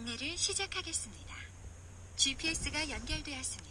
안내를 시작하겠습니다. GPS가 연결되었습니다.